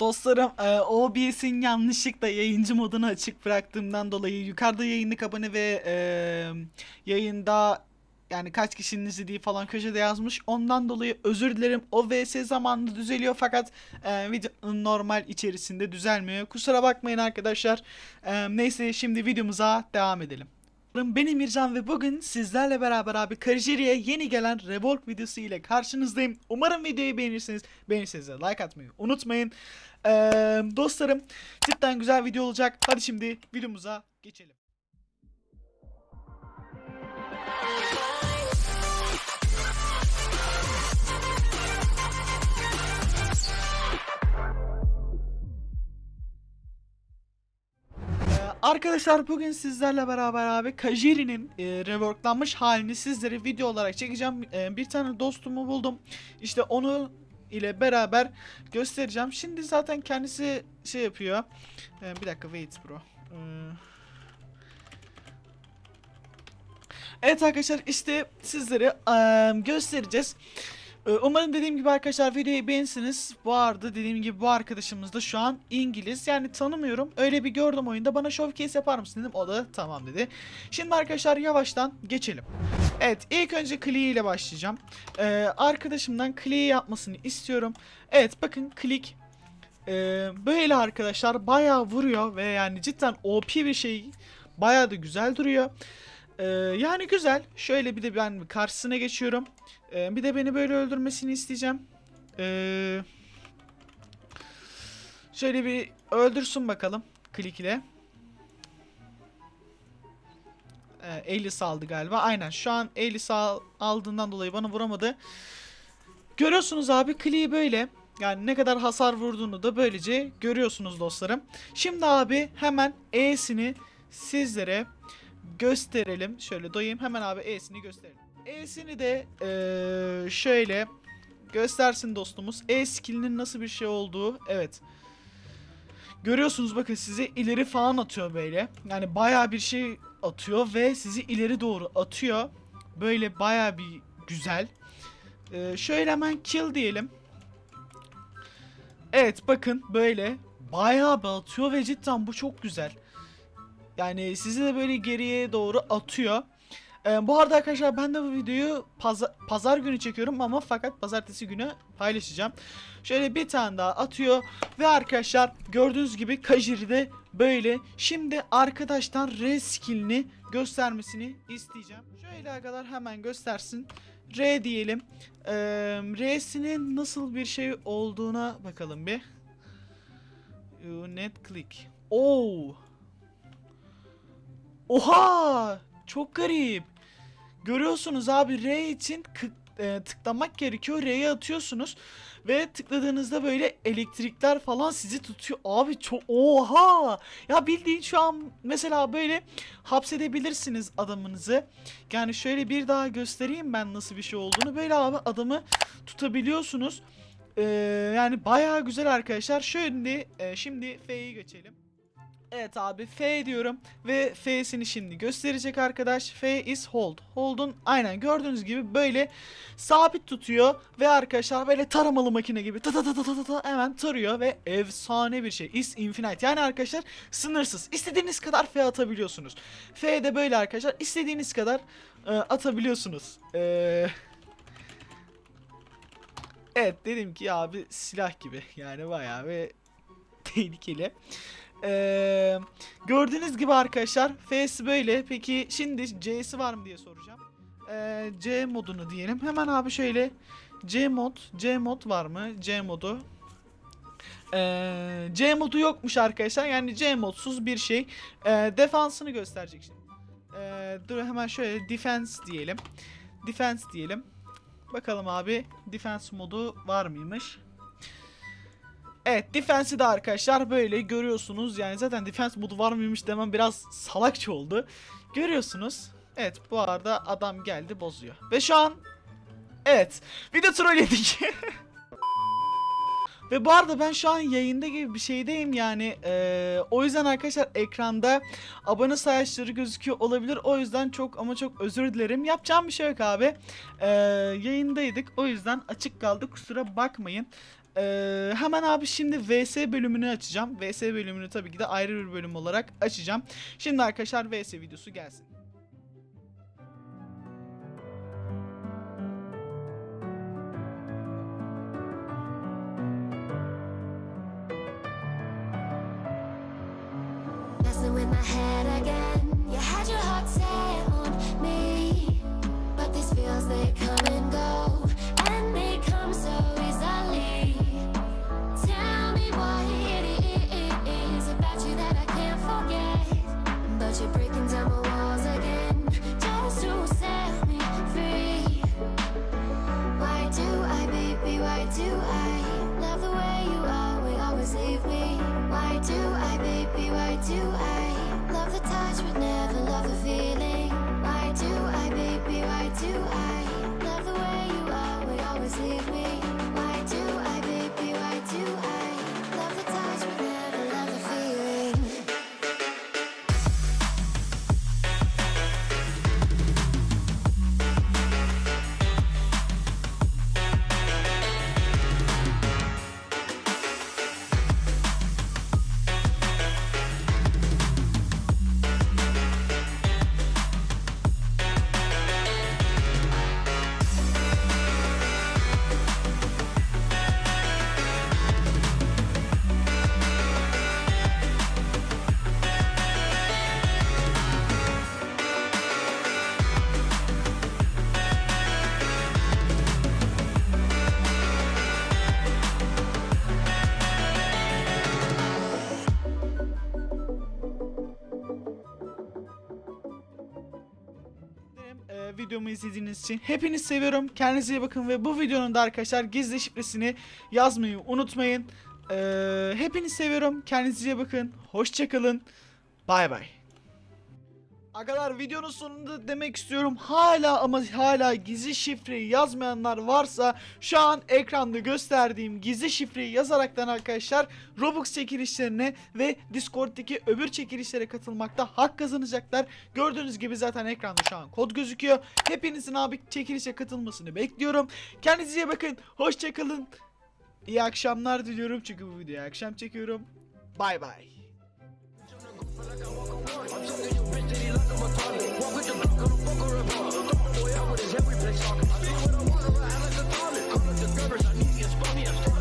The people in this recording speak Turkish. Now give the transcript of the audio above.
Dostlarım e, OBS'in yanlışlıkla yayıncı modunu açık bıraktığımdan dolayı yukarıda yayınlık abone ve e, yayında yani kaç kişinin izlediği falan köşede yazmış. Ondan dolayı özür dilerim. O VS zamanında düzeliyor fakat e, videonun normal içerisinde düzelmiyor. Kusura bakmayın arkadaşlar. E, neyse şimdi videomuza devam edelim. Ben Emircan ve bugün sizlerle beraber abi Karijeri'ye yeni gelen Revolve videosu ile karşınızdayım. Umarım videoyu beğenirsiniz. Beğenirseniz de like atmayı unutmayın. Ee, dostlarım cidden güzel video olacak. Hadi şimdi videomuza geçelim. Arkadaşlar bugün sizlerle beraber abi Kajiri'nin e, reworklanmış halini sizlere video olarak çekeceğim. E, bir tane dostumu buldum. İşte onu ile beraber göstereceğim. Şimdi zaten kendisi şey yapıyor. E, bir dakika wait bro. E, Evet arkadaşlar işte sizlere e, göstereceğiz. Ee, Umarım dediğim gibi arkadaşlar videoyu beğensiniz. Bu arada dediğim gibi bu arkadaşımız da şu an İngiliz. Yani tanımıyorum. Öyle bir gördüm oyunda. Bana showcase yapar mısın dedim. O da tamam dedi. Şimdi arkadaşlar yavaştan geçelim. Evet ilk önce Klee ile başlayacağım. Ee, arkadaşımdan Klee yapmasını istiyorum. Evet bakın klik. Ee, böyle arkadaşlar bayağı vuruyor ve yani cidden OP bir şey. Bayağı da güzel duruyor. Ee, yani güzel. Şöyle bir de ben karşısına geçiyorum. Ee, bir de beni böyle öldürmesini isteyeceğim. Ee, şöyle bir öldürsün bakalım. Klik ile. Ee, Elis aldı galiba. Aynen şu an Elis al, aldığından dolayı bana vuramadı. Görüyorsunuz abi Klik'i böyle. Yani ne kadar hasar vurduğunu da böylece görüyorsunuz dostlarım. Şimdi abi hemen E'sini sizlere gösterelim. Şöyle doyayım hemen abi E'sini gösterelim. E'sini de eee, şöyle göstersin dostumuz. E skillinin nasıl bir şey olduğu. Evet. Görüyorsunuz bakın sizi ileri falan atıyor böyle. Yani baya bir şey atıyor ve sizi ileri doğru atıyor. Böyle baya bir güzel. Eee, şöyle hemen kill diyelim. Evet bakın böyle bayağı bir atıyor ve cidden bu çok güzel. Yani sizi de böyle geriye doğru atıyor. Ee, bu arada arkadaşlar ben de bu videoyu paza- pazar günü çekiyorum ama fakat pazartesi günü paylaşacağım. Şöyle bir tane daha atıyor ve arkadaşlar gördüğünüz gibi Kajiri'de böyle. Şimdi arkadaştan R skillini göstermesini isteyeceğim. Şöyle arkadaşlar hemen göstersin. R diyelim. Ee, R'sinin nasıl bir şey olduğuna bakalım bir. Net click. Oo. Oha! Çok garip. Görüyorsunuz abi R için e, tıklamak gerekiyor. R'ye atıyorsunuz ve tıkladığınızda böyle elektrikler falan sizi tutuyor. Abi çok oha! Ya bildiğin şu an mesela böyle hapsedebilirsiniz adamınızı. Yani şöyle bir daha göstereyim ben nasıl bir şey olduğunu. Böyle abi adamı tutabiliyorsunuz. Ee, yani bayağı güzel arkadaşlar. Şöyle e, şimdi F'yi geçelim. Evet abi F diyorum ve F'sini şimdi gösterecek arkadaş. F is hold. Hold'un aynen gördüğünüz gibi böyle sabit tutuyor ve arkadaşlar böyle taramalı makine gibi ta ta ta ta ta ta ta hemen tarıyor ve efsane bir şey. Is infinite. Yani arkadaşlar sınırsız. İstediğiniz kadar F atabiliyorsunuz. F de böyle arkadaşlar istediğiniz kadar e, atabiliyorsunuz. Eee Evet dedim ki abi silah gibi yani bayağı ve tehlikeli. Ee, gördüğünüz gibi arkadaşlar F'si böyle. Peki şimdi C'si var mı diye soracağım. Ee, C modunu diyelim. Hemen abi şöyle C mod, C mod var mı? C modu. Ee, C modu yokmuş arkadaşlar. Yani C modsuz bir şey. Ee, defansını gösterecek şimdi. Ee, dur hemen şöyle defense diyelim. Defense diyelim. Bakalım abi defense modu var mıymış? Evet defense'i de arkadaşlar böyle görüyorsunuz. Yani zaten defense modu var mıymış demem biraz salakça oldu. Görüyorsunuz. Evet bu arada adam geldi bozuyor. Ve şu an evet bir de troll yedik. Ve bu arada ben şu an yayında gibi bir şeydeyim yani eee, o yüzden arkadaşlar ekranda abone sayıları gözüküyor olabilir o yüzden çok ama çok özür dilerim yapacağım bir şey yok abi Eee, yayındaydık o yüzden açık kaldı kusura bakmayın Ee, hemen abi şimdi VS bölümünü açacağım. VS bölümünü tabii ki de ayrı bir bölüm olarak açacağım. Şimdi arkadaşlar VS videosu gelsin. With my head again. Do I, baby? Why do I love the touch but never love the feeling? Why do I, baby? Why do I love the way you are? Always leave me. Videomu izlediğiniz için. Hepiniz seviyorum. Kendinize iyi bakın ve bu videonun da arkadaşlar gizli şifresini yazmayı unutmayın. E, hepiniz seviyorum. Kendinize iyi bakın. Hoşçakalın. Bay bay. Agalar videonun sonunda demek istiyorum hala ama hala gizli şifreyi yazmayanlar varsa şu an ekranda gösterdiğim gizli şifreyi yazaraktan arkadaşlar Robux çekilişlerine ve Discord'daki öbür çekilişlere katılmakta hak kazanacaklar. Gördüğünüz gibi zaten ekranda şu an kod gözüküyor. Hepinizin abi çekilişe katılmasını bekliyorum. Kendinize iyi bakın. Hoşçakalın. İyi akşamlar diliyorum çünkü bu videoyu akşam çekiyorum. Bay bay. Boy, I would his every talking. I what I want, I act like a. Call up the covers, I need you, spot me, I'm